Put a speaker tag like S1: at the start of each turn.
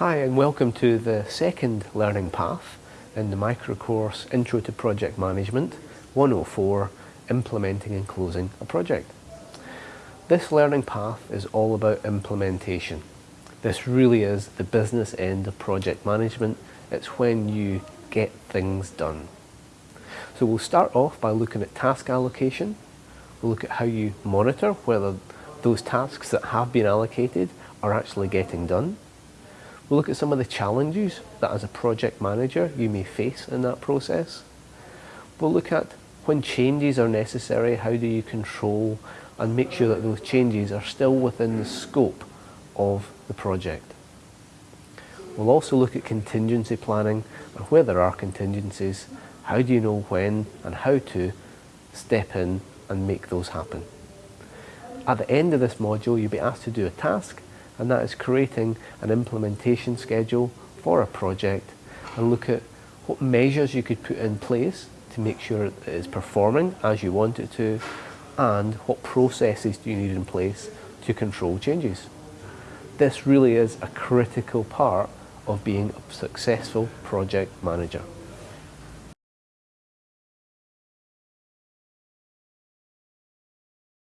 S1: Hi and welcome to the second learning path in the micro course Intro to Project Management 104 Implementing and Closing a Project. This learning path is all about implementation. This really is the business end of project management. It's when you get things done. So we'll start off by looking at task allocation. We'll look at how you monitor whether those tasks that have been allocated are actually getting done. We'll look at some of the challenges that as a project manager you may face in that process. We'll look at when changes are necessary, how do you control and make sure that those changes are still within the scope of the project. We'll also look at contingency planning and where there are contingencies, how do you know when and how to step in and make those happen. At the end of this module you'll be asked to do a task and that is creating an implementation schedule for a project and look at what measures you could put in place to make sure it is performing as you want it to and what processes do you need in place to control changes. This really is a critical part of being a successful project manager.